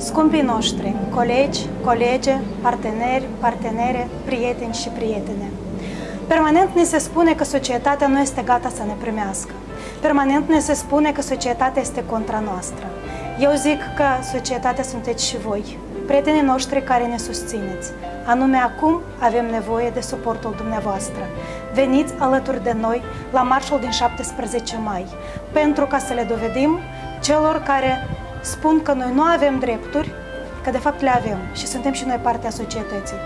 Scumpii noștri, colegi, colege, parteneri, partenere, prieteni și prietene. Permanent ni se spune că societatea nu este gata să ne primească. Permanent ne se spune că societatea este contra noastră. Eu zic că societatea sunteți și voi, prietenii noștri care ne susțineți. Anume acum avem nevoie de suportul dumneavoastră. Veniți alături de noi la marșul din 17 mai, pentru ca să le dovedim celor care spun că noi nu avem drepturi, că de fapt le avem și suntem și noi parte a societății.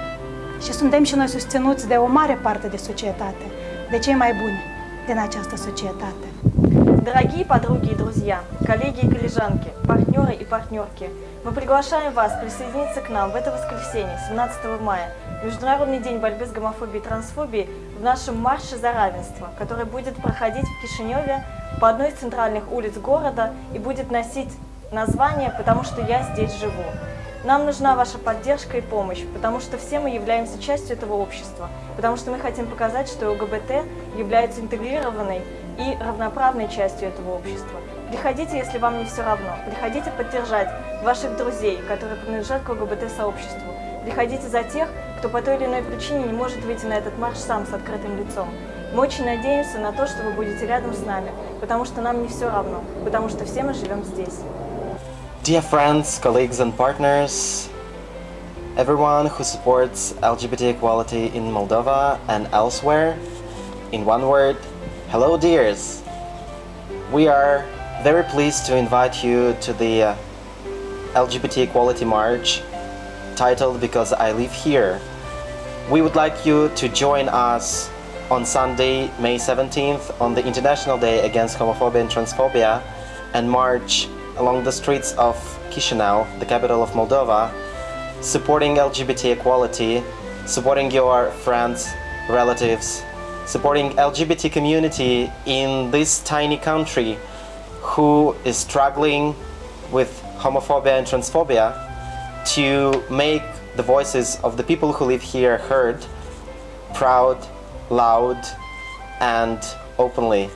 Și suntem și noi susținuți de o mare parte de societate, de cei mai buni din această societate. Дорогие подруги и друзья, коллеги и коллежанки, партнеры и партнерки, мы приглашаем вас присоединиться к нам в это воскресенье, 17 мая, Международный день борьбы с гомофобией и трансфобией в нашем марше за равенство, который будет проходить в Кишиневе по одной из центральных улиц города и будет носить название «Потому что я здесь живу». Нам нужна ваша поддержка и помощь, потому что все мы являемся частью этого общества, потому что мы хотим показать, что ЛГБТ является интегрированной и равноправной частью этого общества. Приходите, если вам не все равно. Приходите поддержать ваших друзей, которые принадлежат к ЛГБТ-сообществу. Приходите за тех, кто по той или иной причине не может выйти на этот марш сам с открытым лицом. Мы очень надеемся на то, что вы будете рядом с нами, потому что нам не все равно, потому что все мы живем здесь. Dear friends, colleagues and partners, everyone who supports LGBT equality in Moldova and elsewhere, in one word, hello dears! We are very pleased to invite you to the uh, LGBT Equality March titled Because I Live Here. We would like you to join us on Sunday, May 17th on the International Day Against Homophobia and Transphobia and march along the streets of Chisinau, the capital of Moldova, supporting LGBT equality, supporting your friends, relatives, supporting LGBT community in this tiny country who is struggling with homophobia and transphobia to make the voices of the people who live here heard, proud, loud and openly.